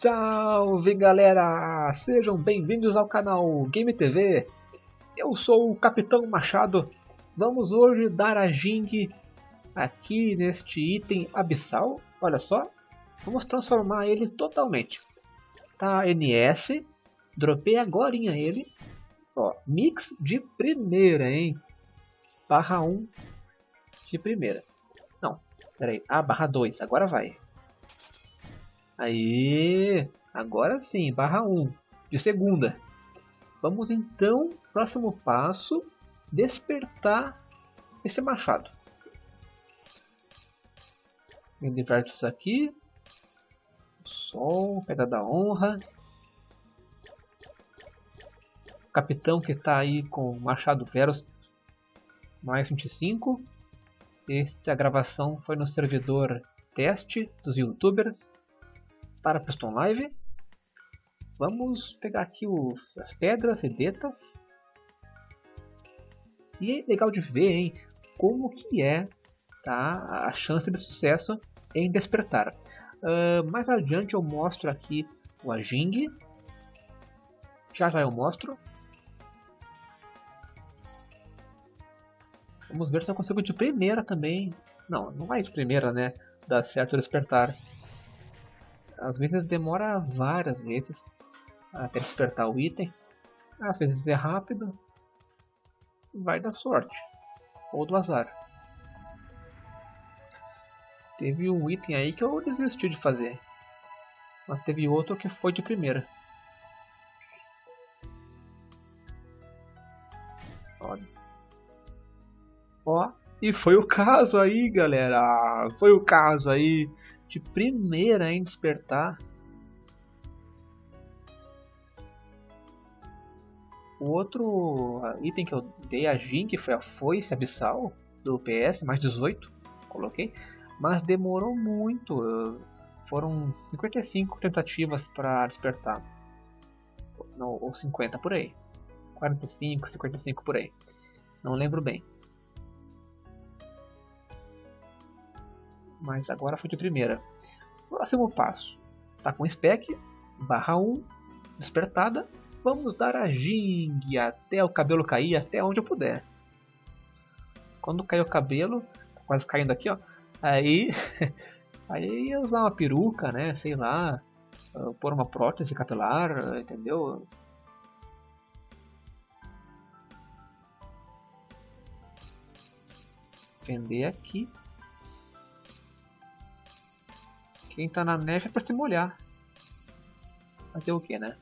Salve galera! Sejam bem-vindos ao canal Game TV. Eu sou o Capitão Machado. Vamos hoje dar a Jing aqui neste item abissal. Olha só, vamos transformar ele totalmente. Tá NS, dropei agora ele. Ó, mix de primeira, hein? Barra 1 de primeira. Não, peraí. Ah, barra 2, agora vai. Aí, agora sim, barra 1 de segunda. Vamos então, próximo passo, despertar esse machado. Me diverte isso aqui. Sol, pedra da honra. Capitão que está aí com o machado Veros mais 25. Esta gravação foi no servidor teste dos youtubers para Piston Live. Vamos pegar aqui os, as pedras redetas. E é legal de ver hein, como que é tá, a chance de sucesso em despertar. Uh, mais adiante eu mostro aqui o Ajing. Já já eu mostro. Vamos ver se eu consigo de primeira também. Não, não vai de primeira, né? Dá certo despertar. Às vezes demora várias vezes até despertar o item. Às vezes é rápido. Vai dar sorte. Ou do azar. Teve um item aí que eu desisti de fazer. Mas teve outro que foi de primeira. Olha. Ó, e foi o caso aí, galera. Foi o caso aí de primeira em despertar. O outro item que eu dei a Jin, que foi a foice abissal do PS, mais 18, coloquei, mas demorou muito. Foram 55 tentativas para despertar. Não, ou 50 por aí. 45, 55 por aí. Não lembro bem. Mas agora foi de primeira. Próximo passo. Tá com spec, barra 1, despertada. Vamos dar a jing até o cabelo cair, até onde eu puder. Quando cair o cabelo, tá quase caindo aqui, ó. Aí, aí ia usar uma peruca, né? Sei lá, pôr uma prótese capilar, entendeu? Vender aqui. Quem tá na neve é pra se molhar. Fazer o que, né?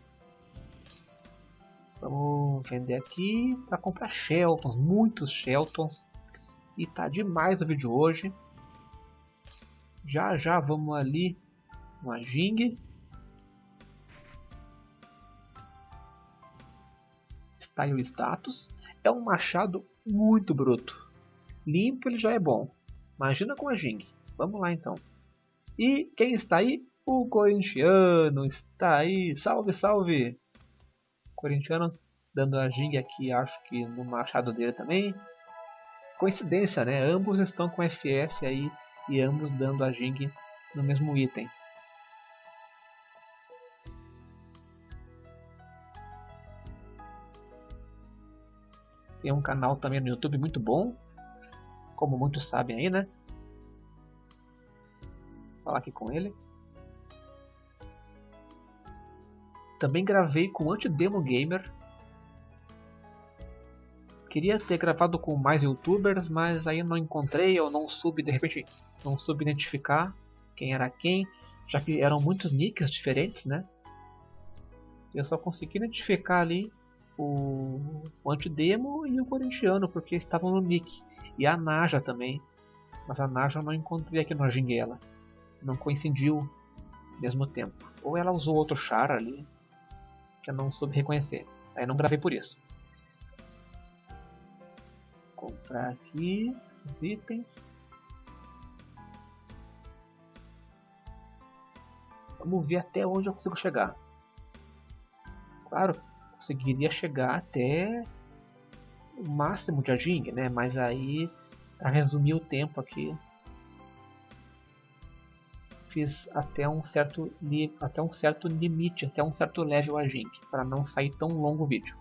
Vamos vender aqui para comprar Sheltons, muitos Sheltons. E tá demais o vídeo hoje. Já já vamos ali no Jing. Style Status. É um machado muito bruto. Limpo ele já é bom. Imagina com a Jing. Vamos lá então. E quem está aí? O corintiano está aí. Salve, salve! Corintiano dando a Jing aqui, acho que no machado dele também. Coincidência, né? Ambos estão com FS aí e ambos dando a Jing no mesmo item. Tem um canal também no YouTube muito bom, como muitos sabem aí, né? Falar aqui com ele. Também gravei com Antidemo Gamer. Queria ter gravado com mais youtubers, mas aí não encontrei, ou não soube, de repente, não soube identificar quem era quem, já que eram muitos nicks diferentes, né? Eu só consegui identificar ali o, o Antidemo e o Corintiano, porque estavam no nick. E a Naja também. Mas a Naja eu não encontrei aqui no Arginguela não coincidiu ao mesmo tempo. Ou ela usou outro char ali que eu não soube reconhecer. Aí não gravei por isso. Comprar aqui os itens. Vamos ver até onde eu consigo chegar. Claro, conseguiria chegar até o máximo de Ajing, né? Mas aí, para resumir o tempo aqui, fiz até um certo, até um certo limite, até um certo level a Jink, para não sair tão longo o vídeo.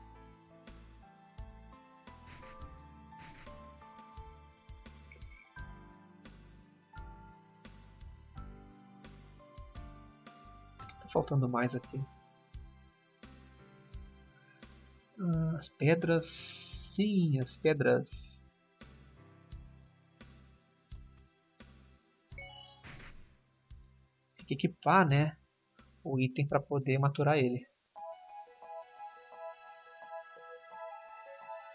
Tá faltando mais aqui. Ah, as pedras, sim, as pedras tem que equipar, né, o item para poder maturar ele.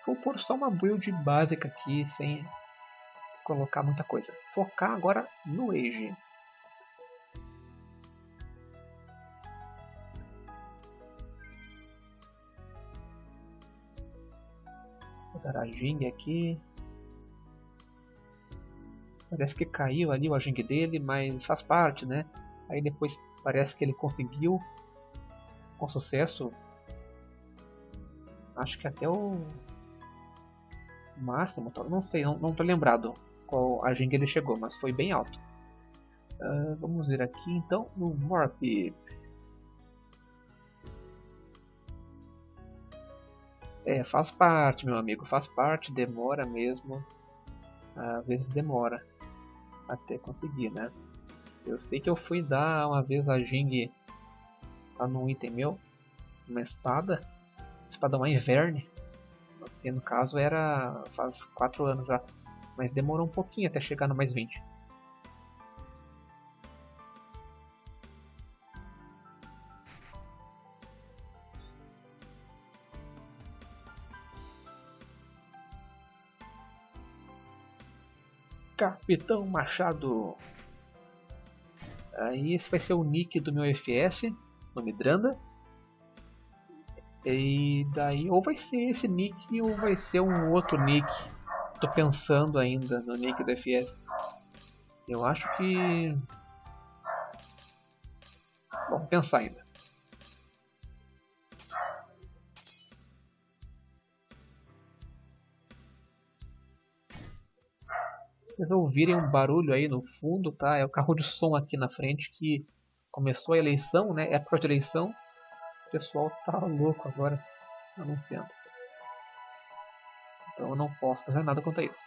Vou pôr só uma build básica aqui, sem colocar muita coisa. Focar agora no Age. Vou dar a Jing aqui. Parece que caiu ali o Ajing dele, mas faz parte, né? Aí depois parece que ele conseguiu com sucesso. Acho que até o máximo, não sei, não, não tô lembrado qual a ele chegou, mas foi bem alto. Uh, vamos ver aqui então no Morp. É, faz parte, meu amigo, faz parte, demora mesmo. Às vezes demora até conseguir, né? Eu sei que eu fui dar uma vez a Jing lá num item meu, uma espada, espada uma Inverne, que no caso era faz 4 anos já, mas demorou um pouquinho até chegar no mais 20. Capitão Machado Aí esse vai ser o nick do meu FS, nome Dranda. E daí ou vai ser esse nick ou vai ser um outro nick. Tô pensando ainda no nick do FS. Eu acho que. Vamos pensar ainda. Vocês ouvirem um barulho aí no fundo, tá? É o carro de som aqui na frente que começou a eleição, né? É a própria eleição. O pessoal tá louco agora anunciando. Então eu não posso fazer nada quanto a isso.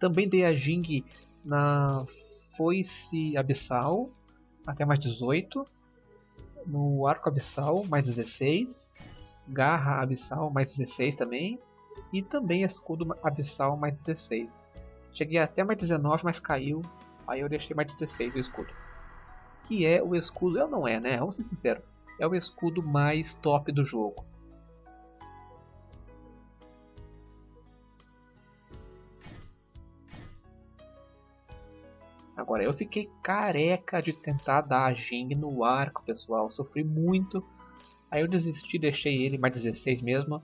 Também dei a Jing na foice abissal até mais 18. No arco abissal mais 16 garra abissal mais 16 também. E também escudo abissal mais 16. Cheguei até mais 19, mas caiu. Aí eu deixei mais 16 o escudo. Que é o escudo. Eu não é, né? Vamos ser sinceros. É o escudo mais top do jogo. Agora eu fiquei careca de tentar dar a Jing no arco, pessoal. Sofri muito Aí eu desisti, deixei ele mais 16 mesmo.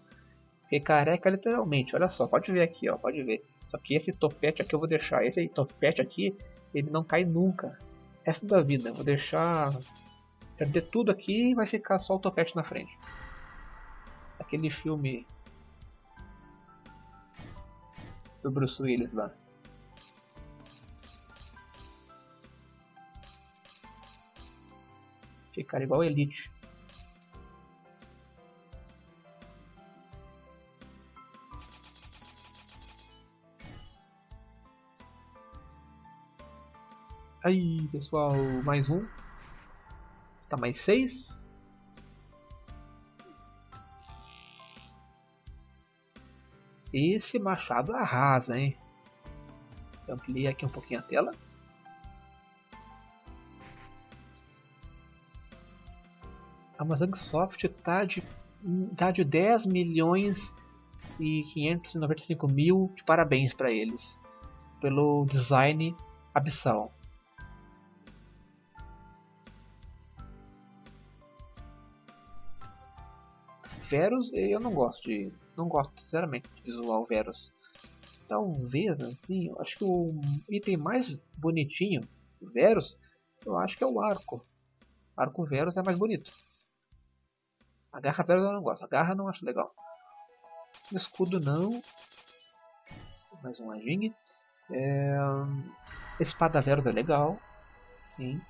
Fiquei careca literalmente, olha só, pode ver aqui, ó, pode ver. Só que esse topete aqui eu vou deixar, esse topete aqui, ele não cai nunca. Resto da vida, vou deixar perder tudo aqui e vai ficar só o topete na frente. Aquele filme do Bruce Willis lá. Ficar igual Elite. Aí, pessoal, mais um. Está mais seis. Esse machado arrasa, hein? Ampliei aqui um pouquinho a tela. A Amazon Soft está de, tá de 10 milhões e 595 mil de parabéns para eles pelo design abissal. Verus eu não gosto de. Não gosto sinceramente de visual Verus. Talvez assim, eu acho que o item mais bonitinho Verus, eu acho que é o arco. Arco Verus é mais bonito. A garra Verus eu não gosto, a garra não acho legal. Escudo não. mais um Ajing. É... Espada Veros é legal, sim.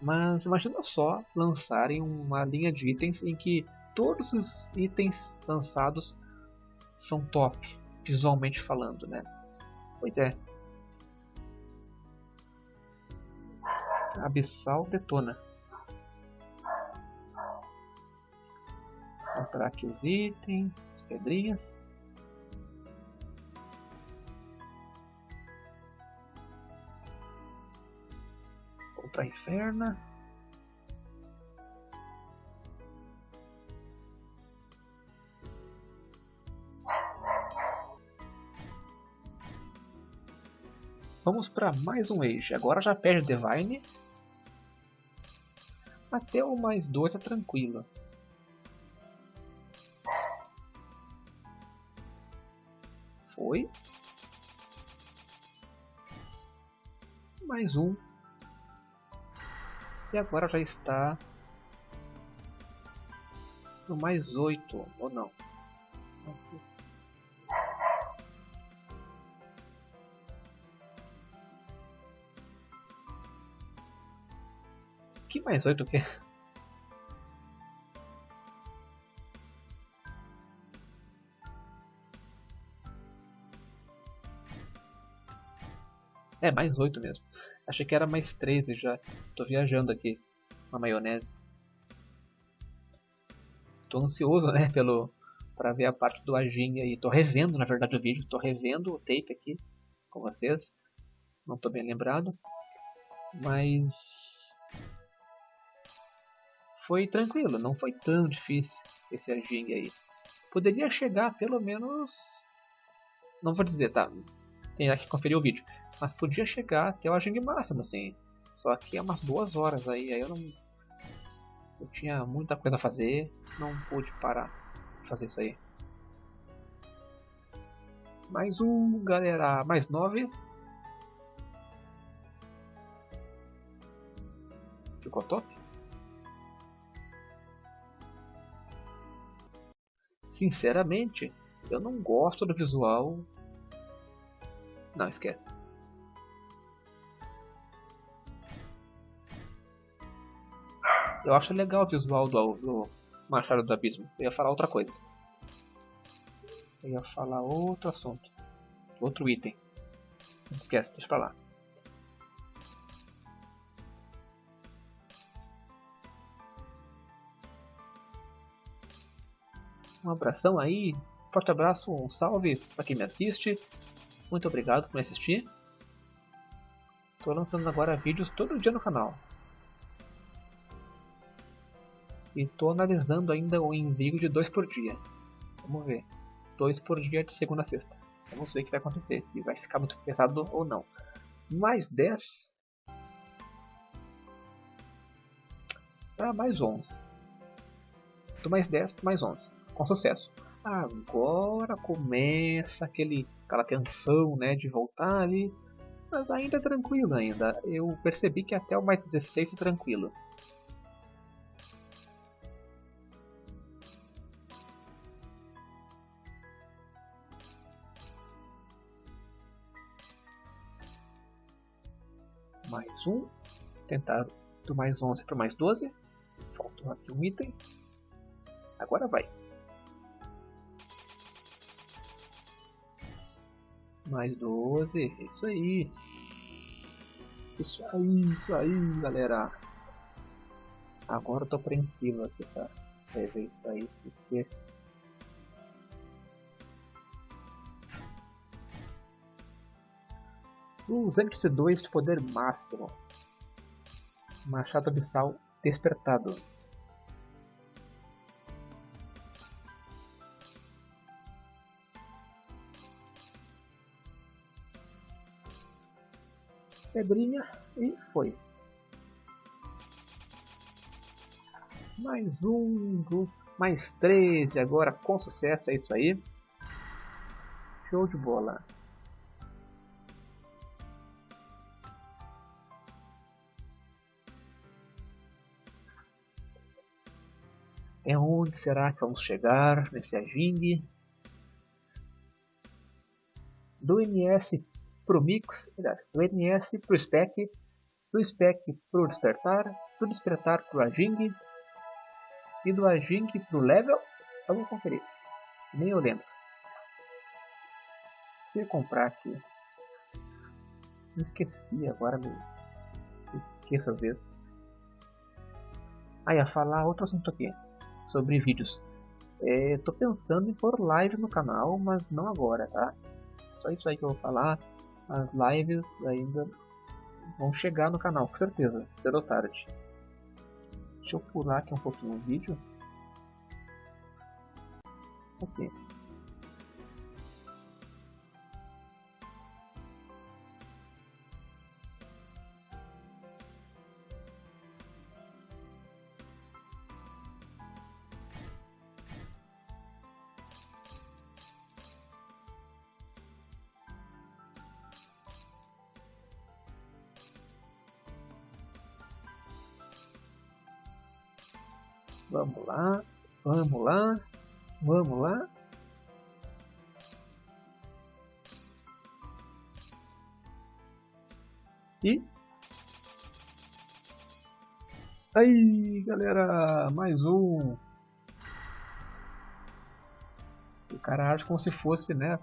Mas imagina só lançarem uma linha de itens em que todos os itens lançados são top, visualmente falando, né? Pois é. Abissal detona. Comprar aqui os itens, as pedrinhas. Comprar inferna. Vamos para mais um Age. Agora já perde Divine. Até o mais dois é tranquilo. Foi. Mais um. E agora já está no mais oito, ou não? Que mais oito o quê? É, mais 8 mesmo. Achei que era mais 13 já. Tô viajando aqui na maionese. Tô ansioso, né, pelo para ver a parte do Ajin aí. Tô revendo, na verdade, o vídeo. Tô revendo o tape aqui com vocês. Não tô bem lembrado. Mas foi tranquilo, não foi tão difícil esse Ajin aí. Poderia chegar pelo menos não vou dizer, tá? Tem que conferir o vídeo. Mas podia chegar até o Ajing máximo, assim. Só que é umas duas horas aí, aí eu não. Eu tinha muita coisa a fazer, não pude parar fazer isso aí. Mais um, galera. Mais nove. Ficou top? Sinceramente, eu não gosto do visual. Não, esquece. Eu acho legal o visual do, do Machado do Abismo. Eu ia falar outra coisa. Eu ia falar outro assunto. Outro item. Esquece, deixa pra lá. Um abração aí, forte abraço, um salve para quem me assiste. Muito obrigado por me assistir. Estou lançando agora vídeos todo dia no canal. E estou analisando ainda o envio de dois por dia. Vamos ver. Dois por dia de segunda a sexta. Vamos ver o que vai acontecer. Se vai ficar muito pesado ou não. Mais 10. Para mais 11. Do mais 10 para mais 11. Com sucesso. Agora começa aquele, aquela tensão né, de voltar ali. Mas ainda é tranquilo ainda. Eu percebi que até o mais 16 é tranquilo. mais um. Tentar do mais 11 para mais 12. Faltou aqui um item. Agora vai. Mais 12. Isso aí. Isso aí, isso aí, galera. Agora eu tô apreensivo aqui pra ver isso aí. Porque 202 de poder máximo. Machado Abissal despertado. Pedrinha e foi. Mais um, mais 13 agora com sucesso, é isso aí. Show de bola. É onde será que vamos chegar nesse Ajing? do NS pro Mix, aliás, do NS pro Spec, do Spec pro Despertar, do Despertar pro Ajing e do Ajing pro Level. Vamos conferir. Nem eu lembro. Deixa eu comprar aqui. Esqueci agora, me esqueço às vezes. Ah, ia falar outro assunto aqui, sobre vídeos. É, tô pensando em pôr live no canal, mas não agora, tá? Só isso aí que eu vou falar. As lives ainda vão chegar no canal, com certeza, ou tarde. Deixa eu pular aqui um pouquinho o vídeo. Ok. Vamos lá, vamos lá, vamos lá. E aí, galera, mais um. O cara age como se fosse, né,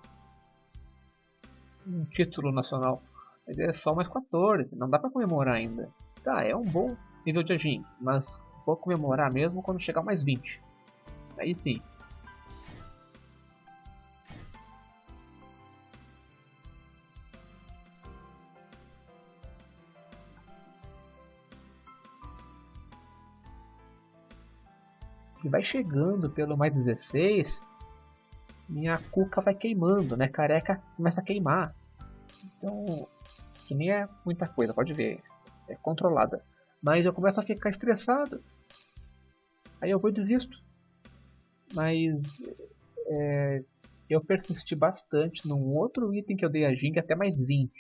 um título nacional. Mas é só mais 14, não dá pra comemorar ainda. Tá, é um bom nível de agim, mas vou comemorar mesmo quando chegar mais 20. Aí sim. E vai chegando pelo mais 16, minha cuca vai queimando, né? Careca começa a queimar. Então, que nem é muita coisa, pode ver. É controlada. Mas eu começo a ficar estressado. Aí eu vou e desisto. Mas é, eu persisti bastante num outro item que eu dei a Jing até mais 20.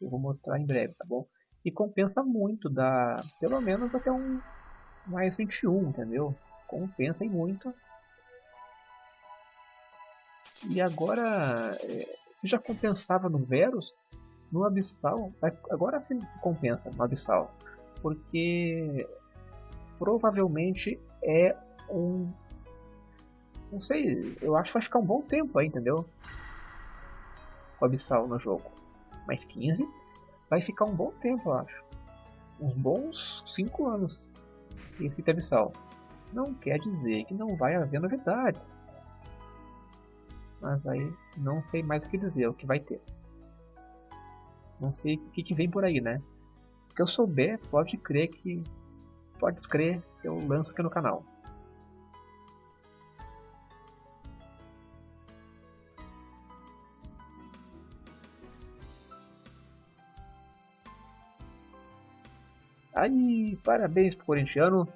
Eu vou mostrar em breve, tá bom? E compensa muito, dá pelo menos até um mais 21, entendeu? Compensa em muito. E agora, é, se já compensava no Verus, no Abissal, agora sim compensa no Abissal. Porque provavelmente é um. Não sei, eu acho que vai ficar um bom tempo aí, entendeu? A Abissal no jogo. Mais 15 vai ficar um bom tempo, eu acho. Uns bons 5 anos esse Abissal. Não quer dizer que não vai haver novidades. Mas aí não sei mais o que dizer, o que vai ter. Não sei o que, que vem por aí, né? O que eu souber, pode crer que pode que eu lanço aqui no canal. Aí, parabéns pro corintiano.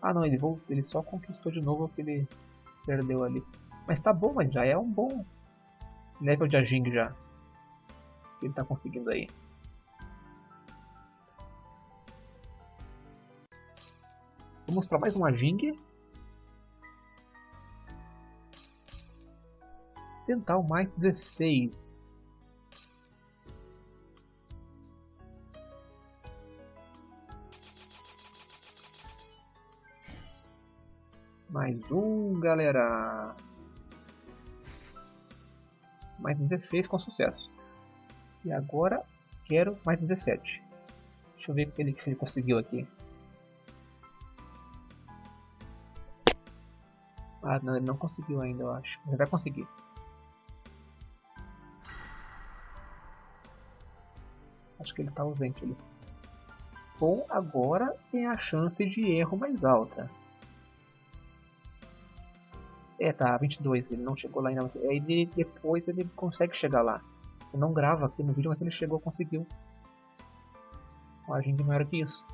Ah não, ele, voltou, ele só conquistou de novo o que ele perdeu ali. Mas tá bom, mas já é um bom level de Ajing já. Ele tá conseguindo aí. Vamos para mais uma Jing. Tentar o mais 16. Mais um, galera. Mais 16 com sucesso. E agora quero mais 17. Deixa eu ver se ele conseguiu aqui. Ah, não, ele não conseguiu ainda, eu acho. Ele vai conseguir. Acho que ele está ausente ali. Bom, agora tem a chance de erro mais alta. É, tá, 22, ele não chegou lá ainda. Mas aí depois ele consegue chegar lá. Eu não grava aqui no vídeo, mas ele chegou, conseguiu. A gente não era que isso.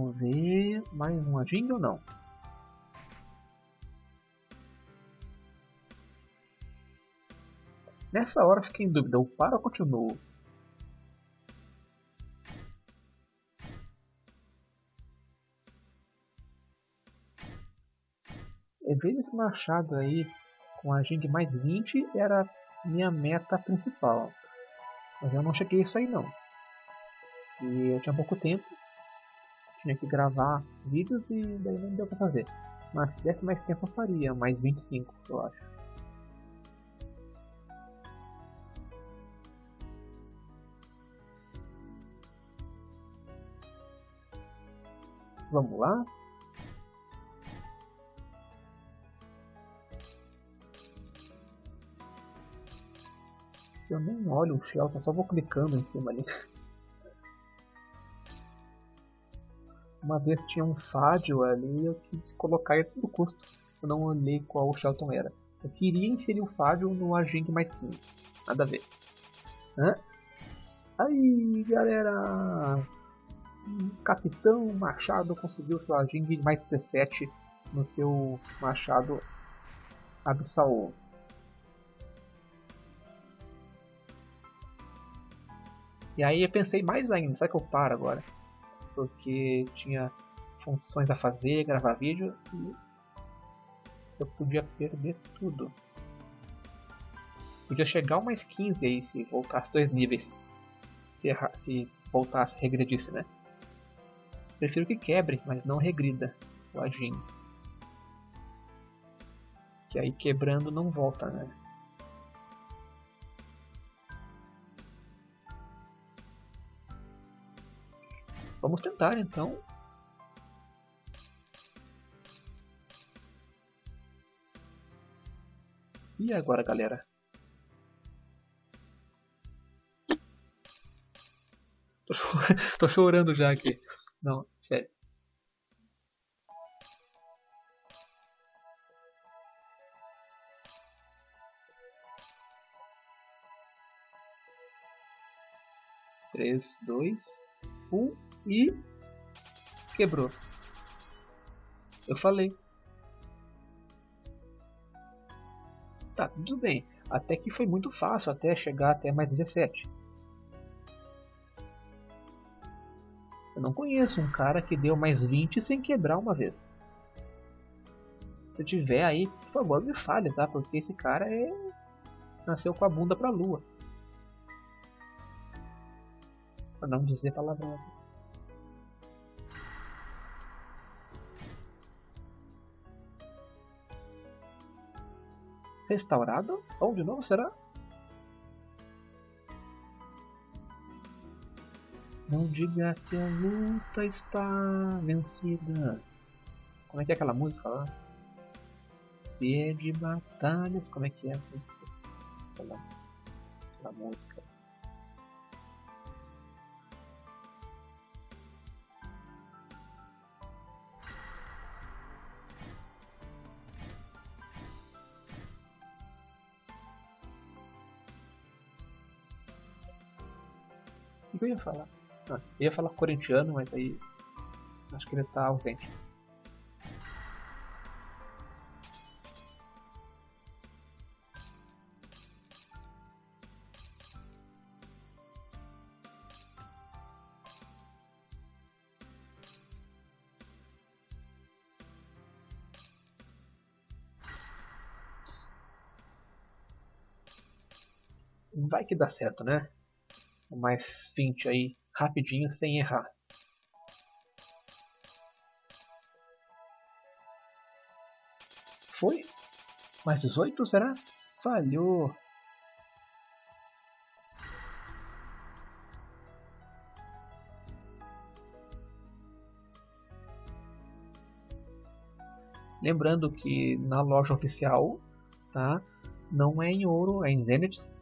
Vamos ver. Mais uma jingle ou não? Nessa hora fiquei em dúvida, eu paro ou continuo? esse machado aí com a Jing mais 20 era minha meta principal. Mas eu não cheguei isso aí não. E eu tinha pouco tempo, tinha que gravar vídeos e daí não deu pra fazer. Mas se desse mais tempo eu faria, mais 25 eu acho. Vamos lá. Eu nem olho o Shelton, só vou clicando em cima ali. Uma vez tinha um Fádio ali eu quis colocar ele a todo custo. Eu não olhei qual o Shelton era. Eu queria inserir o Fádio no Aging mais 15. Nada a ver. Hã? Aí, galera! Capitão Machado conseguiu seu Aging mais 17 no seu Machado Absal. E aí eu pensei mais ainda, será que eu paro agora? Porque tinha funções a fazer, gravar vídeo e eu podia perder tudo. Podia chegar ao mais 15 aí se voltasse dois níveis. Se, se voltasse, regredisse, né? Prefiro que quebre, mas não regrida o. Que aí quebrando não volta, né? Vamos tentar então. E agora, galera? Tô, Tô chorando já aqui. Não, sério. Três, dois, um e quebrou. Eu falei. Tá, tudo bem. Até que foi muito fácil até chegar até mais 17. Eu não conheço um cara que deu mais 20 sem quebrar uma vez. Se tiver aí, por favor, me fale, tá? Porque esse cara é nasceu com a bunda pra lua. Pra não dizer palavrão. Restaurado? Onde novo será? Não diga que a luta está vencida. Como é que é aquela música lá? Se é de batalhas, como é que é? Aquela, aquela música. Que eu ia falar? Ah, eu ia falar corintiano, mas aí acho que ele está ausente. Vai que dá certo, né? Mais 20 aí rapidinho sem errar. Foi? Mais 18 será? Falhou. Lembrando que na loja oficial, tá? Não é em ouro, é em Zeniths.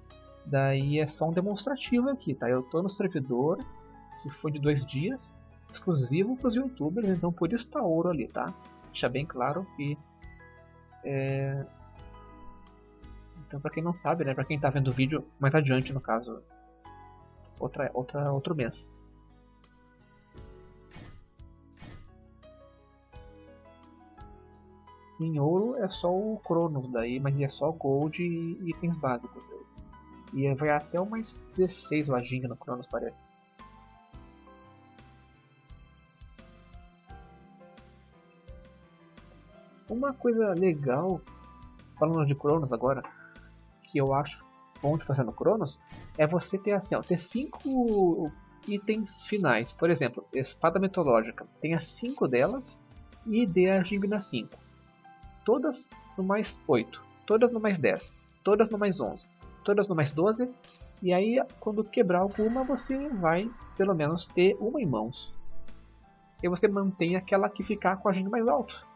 Daí é só um demonstrativo aqui, tá? Eu tô no servidor, que foi de dois dias, exclusivo para os youtubers, então por isso tá ouro ali, tá? Deixa bem claro que... É... Então para quem não sabe, né? Para quem tá vendo o vídeo mais adiante, no caso, outra, outra, outro mês. Em ouro é só o Cronos daí, mas é só Gold e itens básicos. E vai até umas 16 lojinhas no Cronos, parece. Uma coisa legal, falando de Cronos agora, que eu acho bom de fazer no Cronos, é você ter assim, ó, ter cinco itens finais. Por exemplo, espada mitológica, tenha cinco delas e dê a Gingna 5. Todas no mais 8, todas no mais 10, todas no mais 11, todas no mais 12. E aí, quando quebrar alguma, você vai pelo menos ter uma em mãos. E você mantém aquela que ficar com a Gingna mais alto.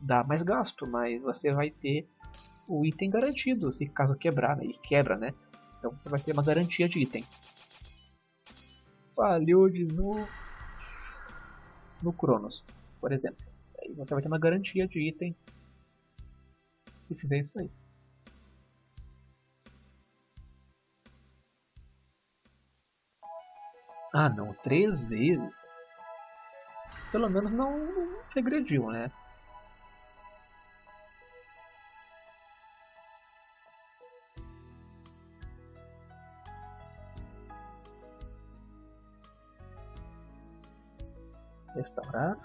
Dá mais gasto, mas você vai ter o item garantido, se caso quebrar, né? E quebra, né? Então você vai ter uma garantia de item. Falhou de novo no Cronos, por exemplo. Aí você vai ter uma garantia de item se fizer isso aí. Ah não, três vezes? Pelo menos não regrediu, né? Restaurar.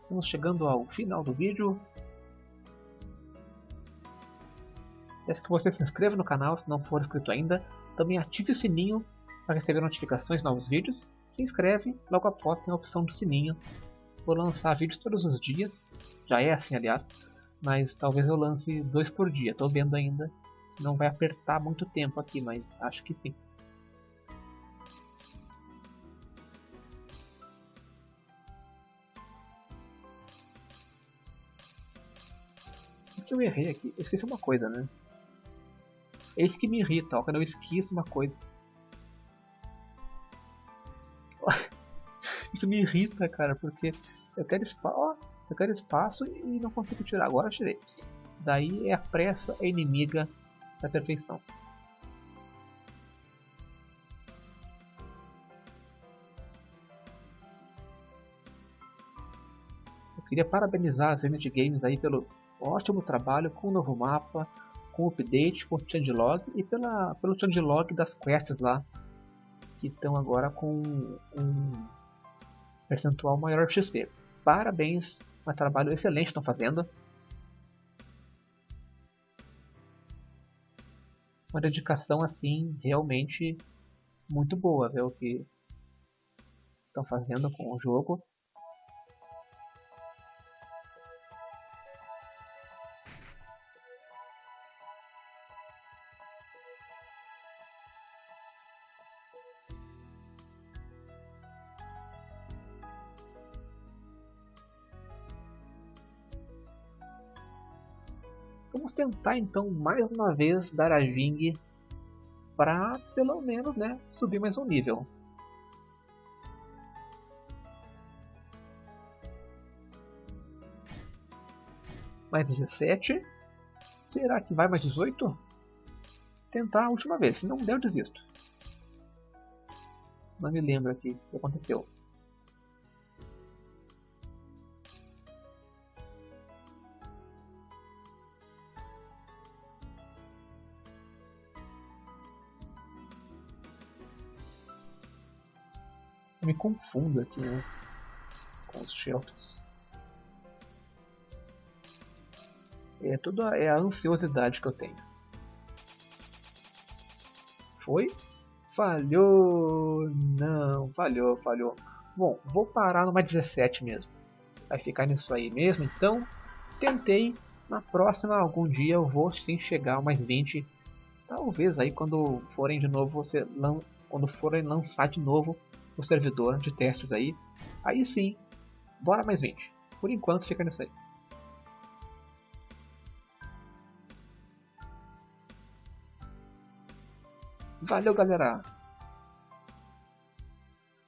Estamos chegando ao final do vídeo. Peço que você se inscreva no canal se não for inscrito ainda. Também ative o sininho para receber notificações de novos vídeos. Se inscreve, logo após tem a opção do sininho. Vou lançar vídeos todos os dias. Já é assim, aliás mas talvez eu lance dois por dia. Estou vendo ainda, senão vai apertar muito tempo aqui, mas acho que sim. O que eu errei aqui? Eu esqueci uma coisa, né? É isso que me irrita, ó, quando eu esqueço uma coisa. Isso me irrita, cara, porque eu quero espaço. Eu quero espaço e não consigo tirar. Agora eu tirei. Daí é a pressa inimiga da perfeição. Eu queria parabenizar as Zenith Games aí pelo ótimo trabalho com o novo mapa, com update, com o changelog e pela, pelo changelog das quests lá, que estão agora com um percentual maior de XP. Parabéns um trabalho excelente estão fazendo. Uma dedicação assim realmente muito boa, ver o que estão fazendo com o jogo. Tentar então mais uma vez dar a Jing para pelo menos né, subir mais um nível. Mais 17. Será que vai mais 18? Tentar a última vez. Se não der, eu desisto. Não me lembro aqui o que aconteceu. Me confundo aqui né, com os shelters. É tudo a, é a ansiosidade que eu tenho. Foi? Falhou! Não, falhou, falhou. Bom, vou parar numa 17 mesmo. Vai ficar nisso aí mesmo, então tentei. Na próxima, algum dia eu vou sim chegar a mais 20. Talvez aí quando forem de novo, você quando forem lançar de novo o servidor de testes aí. Aí sim, bora mais 20. Por enquanto fica nisso aí. Valeu, galera!